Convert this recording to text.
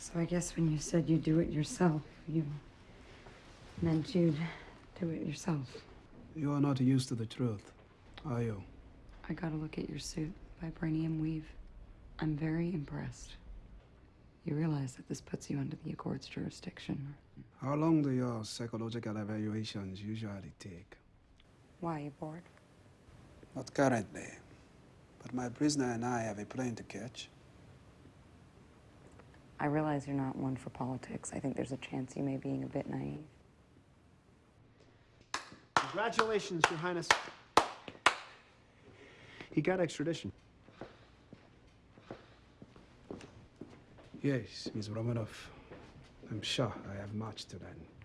So I guess when you said you do it yourself, you meant you'd do it yourself. You are not used to the truth, are you? I got a look at your suit, vibranium weave. I'm very impressed. You realize that this puts you under the Accord's jurisdiction. How long do your psychological evaluations usually take? Why, you bored? Not currently. But my prisoner and I have a plane to catch. I realize you're not one for politics. I think there's a chance you may be being a bit naive. Congratulations, Your Highness. He got extradition. Yes, Miss Romanoff. I'm sure I have much to learn.